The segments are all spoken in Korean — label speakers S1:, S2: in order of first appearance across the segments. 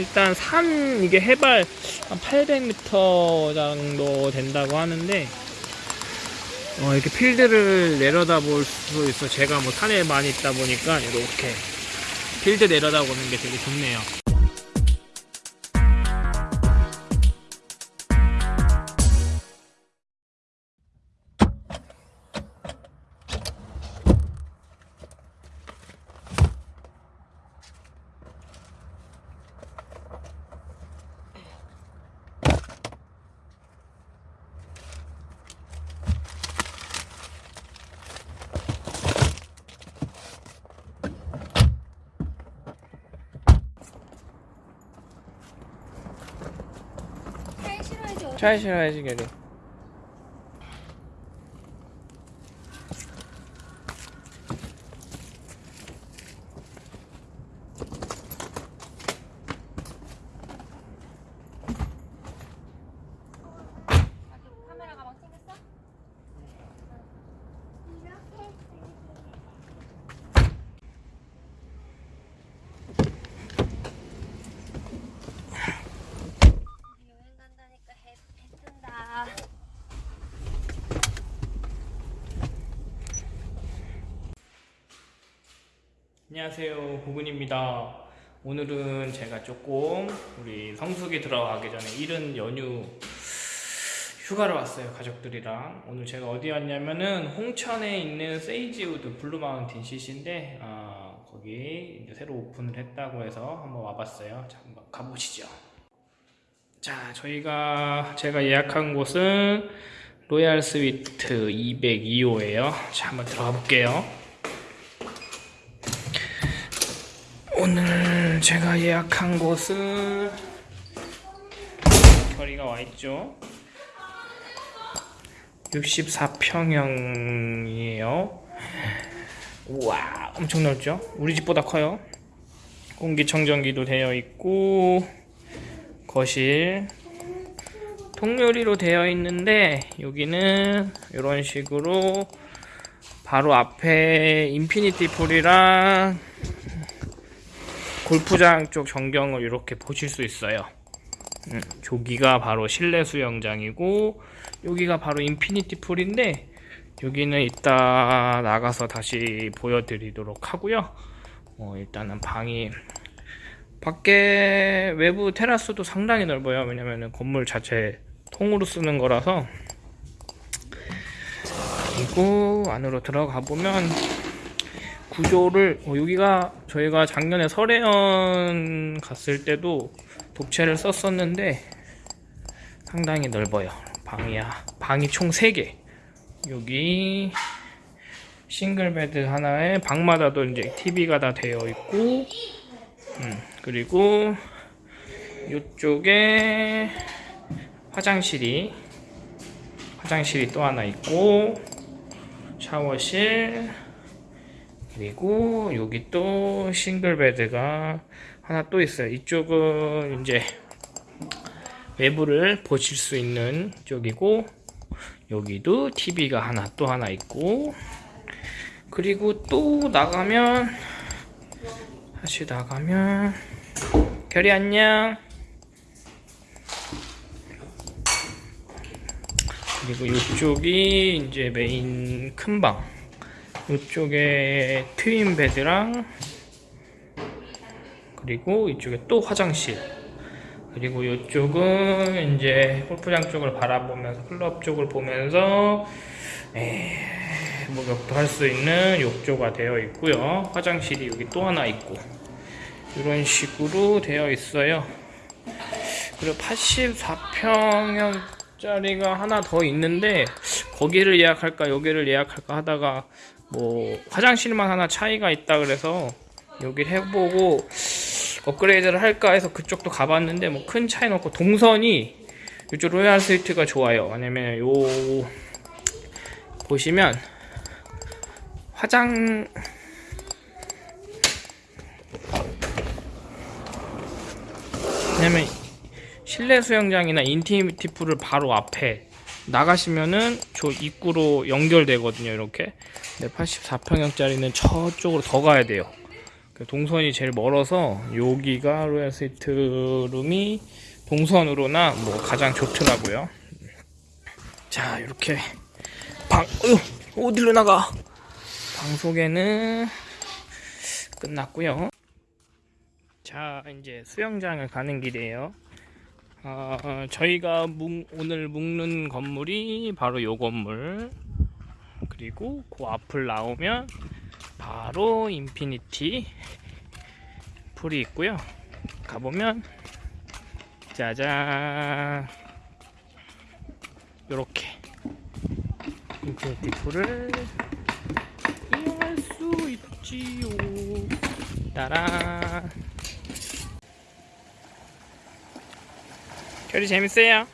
S1: 일단 산 이게 해발 한 800m 정도 된다고 하는데 어, 이렇게 필드를 내려다 볼 수 있어. 제가 뭐 산에 많이 있다 보니까 이렇게 필드 내려다 보는 게 되게 좋네요.
S2: 차에 실어야지
S1: 걔를.
S2: 카메라 가방 챙겼어? 여행 간다니까 해, 해 뜬다
S1: 안녕하세요 고군입니다. 오늘은 제가 조금 우리 성수기 들어가기 전에 이른 연휴 휴가를 왔어요 가족들이랑. 오늘 제가 어디 왔냐면은 홍천에 있는 세이지우드 블루마운틴 CC인데 아, 거기 이제 새로 오픈을 했다고 해서 한번 와봤어요. 자 한번 가보시죠. 자 저희가 제가 예약한 곳은 로얄 스위트 202호예요. 자 한번 들어가 볼게요 오늘 제가 예약한 곳은 결의가 와 있죠. 64평형이에요. 우와, 엄청 넓죠? 우리 집보다 커요. 공기청정기도 되어 있고, 거실, 통유리로 되어 있는데, 여기는 이런 식으로 바로 앞에 infinity pool이랑 골프장 쪽 전경을 이렇게 보실 수 있어요. 음, 저기가 바로 실내 수영장이고 여기가 바로 infinity pool인데 여기는 이따 나가서 다시 보여드리도록 하고요. 어, 일단은 방이 밖에 외부 테라스도 상당히 넓어요. 왜냐면은 건물 자체 통으로 쓰는 거라서 그리고 안으로 들어가 보면 구조를 어, 여기가 저희가 작년에 설해연 갔을 때도 독채를 썼었는데 상당히 넓어요. 방이야. 방이 총 3개. 여기 single bed 하나에 방마다도 이제 TV가 다 되어 있고 음, 그리고 이쪽에 화장실이 화장실이 또 하나 있고 샤워실 그리고 여기 또 single bed가 하나 또 있어요. 이쪽은 이제 외부를 보실 수 있는 쪽이고 여기도 TV가 하나 또 하나 있고 그리고 또 나가면 다시 나가면 결이 안녕 그리고 이쪽이 이제 메인 큰방 이쪽에 트윈 베드랑 그리고 이쪽에 또 화장실. 그리고 이쪽은 이제 골프장 쪽을 바라보면서 클럽 쪽을 보면서 에, 목욕도 할 수 있는 욕조가 되어 있고요. 화장실이 여기 또 하나 있고. 이런 식으로 되어 있어요. 그리고 84평형 짜리가 하나 더 있는데 거기를 예약할까 여기를 예약할까 하다가 뭐 화장실만 하나 차이가 있다 그래서 여기를 해보고 업그레이드를 할까 해서 그쪽도 가봤는데 뭐 큰 차이는 없고 동선이 이쪽 로얄 스위트가 좋아요. 왜냐면 요 보시면 화장 왜냐면 실내 수영장이나 인티미티 풀을 바로 앞에 나가시면은 저 입구로 연결되거든요 이렇게 근데 84평형짜리는 저쪽으로 더 가야 돼요 그 동선이 제일 멀어서 여기가 로얄 스위트 룸이 동선으로나 뭐 가장 좋더라고요. 자 이렇게 방 어휴, 어디로 나가? 방 소개는 끝났고요. 자 이제 수영장을 가는 길이에요. 어, 어, 저희가 묵- 오늘 묵는 건물이 바로 요 건물 그리고 그 앞을 나오면 바로 infinity pool이 있고요. 가보면 짜잔 요렇게 infinity pool을 이용할 수 있지요. 따란 결이 재밌어요?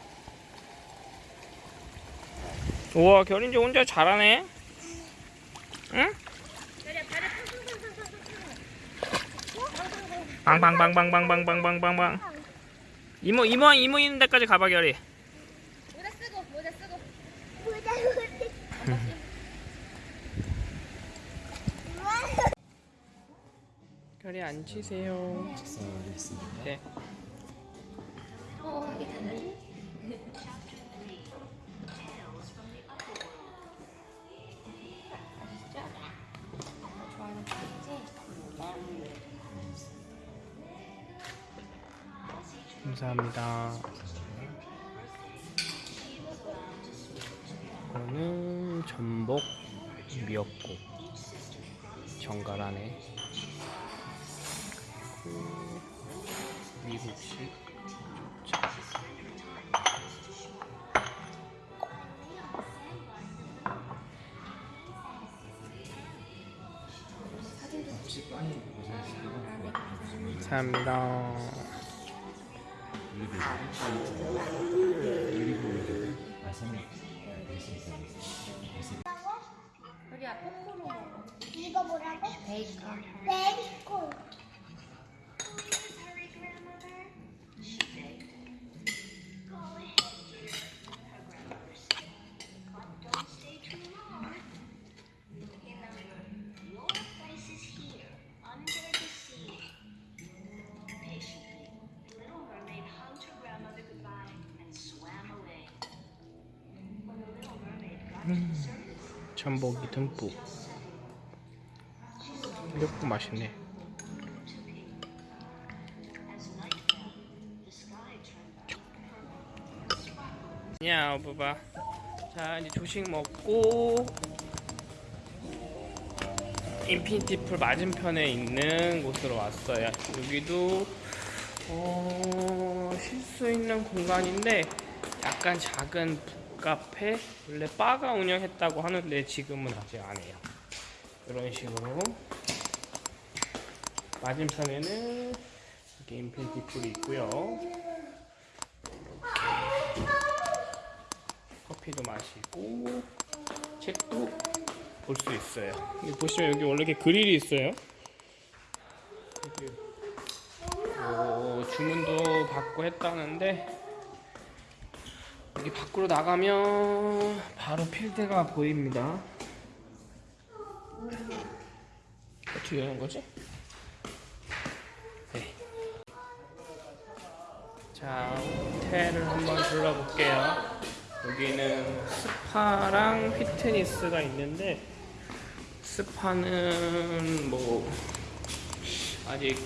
S1: 우와 결이 이제 혼자 잘하네 응? 빵빵빵빵빵빵빵빵빵 이모 이모 이모 있는 데까지 가봐 결이
S2: 모자 쓰고 모자 쓰고.
S1: 결이 앉으세요 네. 감사합니다. 이거는 전복 미역국. 정갈하네. 그리고 미국식 족자 감사합니다
S2: 우리야 포크로 먹어.
S3: 이거 뭐라고?
S2: 베이컨.
S3: 베이컨.
S1: 전복이 듬뿍. 미역국 맛있네. 야 봐봐. 자 이제 조식 먹고 infinity pool 맞은편에 있는 곳으로 왔어요. 여기도 어, 쉴 수 있는 공간인데 약간 작은 북 카페? 원래 바가 운영했다고 하는데 지금은 아직 안 해요. 이런 식으로. 맞은편에는 이렇게 infinity pool이 있고요. 이렇게 커피도 마시고 책도 볼 수 있어요. 여기 보시면 여기 원래 이렇게 그릴이 있어요. 뭐 주문도 받고 했다는데 여기 밖으로 나가면 바로 필드가 보입니다. 어떻게 여는 거지? 네. 자, 호텔을 한번 둘러볼게요. 여기는 스파랑 피트니스가 있는데 스파는 뭐 아직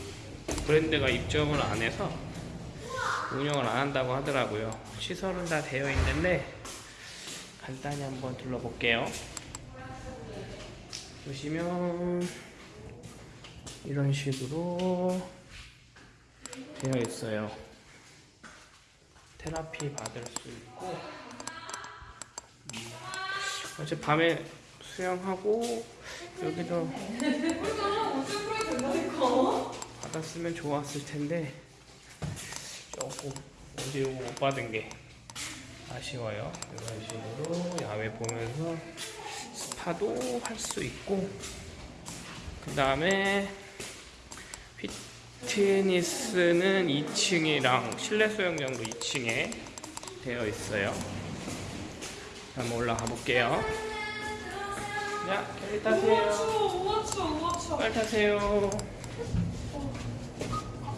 S1: 브랜드가 입점을 안 해서 운영을 안 한다고 하더라고요. 시설은 다 되어 있는데 간단히 한번 둘러볼게요. 보시면 이런 식으로 되어 있어요. 테라피 받을 수 있고 음, 어제 밤에 수영하고 여기도 받았으면 좋았을 텐데 어제 못 받은 게 아쉬워요. 이런 식으로 야외 보면서 스파도 할 수 있고 그 다음에 피트니스는 2층이랑 실내 수영장도 2층에 되어 있어요. 한번 올라가 볼게요. 자, 빨리 타세요. 빨리 타세요.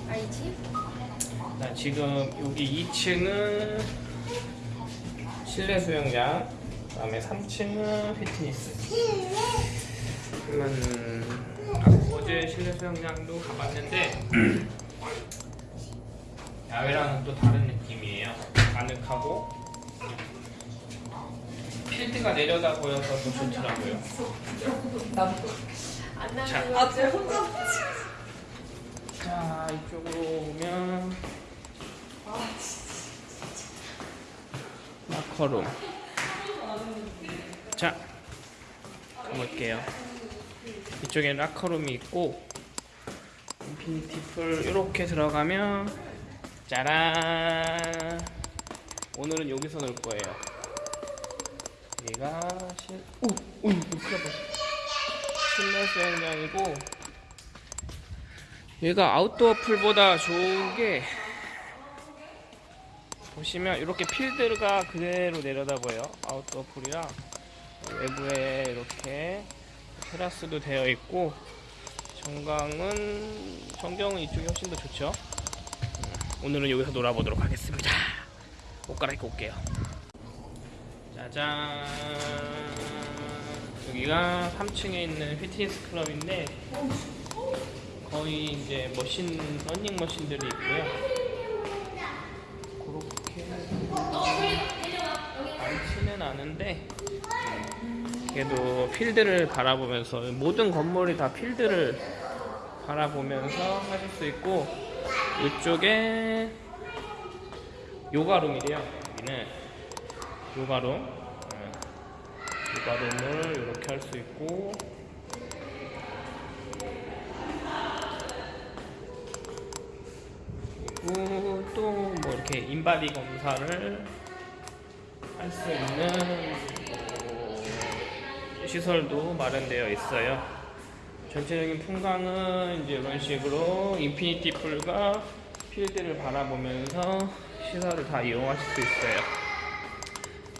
S2: 알지?
S1: 자, 지금 여기 2층은 실내 수영장, 그다음에 3층은 피트니스. 그러면 아, 어제 실내 수영장도 가봤는데 야외랑은 또 다른 느낌이에요. 아늑하고 필드가 내려다 보여서 더 좋더라고요. 자,
S4: 아, 자
S1: 이쪽으로 오면 마커룸 자 가볼게요 이쪽에 라커룸이 있고 infinity pool 이렇게 들어가면 짜란 오늘은 여기서 놀 거예요 여기가 실... 오! 오! 실내 수영장이고 얘가 outdoor pool보다 좋은 게 보시면 이렇게 필드가 그대로 내려다 보여요. outdoor pool이랑 외부에 이렇게 테라스도 되어 있고 전광은 전경은 이쪽이 훨씬 더 좋죠. 음, 오늘은 여기서 놀아보도록 하겠습니다. 옷 갈아입고 올게요. 짜잔. 여기가 3층에 있는 피트니스 클럽인데 거의 이제 머신 러닝 머신들이 있고요. 그렇게 많지는 않은데 그래도 필드를 바라보면서 모든 건물이 다 필드를 바라보면서 하실 수 있고 이쪽에 요가룸이래요. 여기는 요가룸. 네. 요가룸을 이렇게 할 수 있고 그리고 또 뭐 이렇게 인바디 검사를 할 수 있는 뭐 시설도 마련되어 있어요. 전체적인 풍광은 이제 이런 식으로 infinity pool과 필드를 바라보면서 시설을 다 이용하실 수 있어요.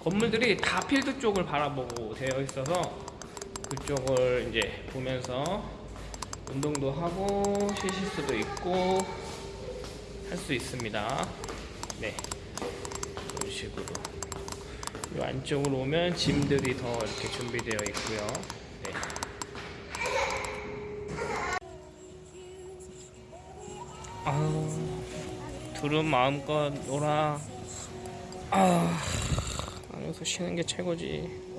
S1: 건물들이 다 필드 쪽을 바라보고 되어 있어서 그쪽을 이제 보면서 운동도 하고 쉬실 수도 있고 할 수 있습니다. 네. 이런 식으로. 이 안쪽으로 오면 짐들이 더 이렇게 준비되어 있고요. 네. 아, 둘은 마음껏 놀아. 아, 안에서 쉬는 게 최고지.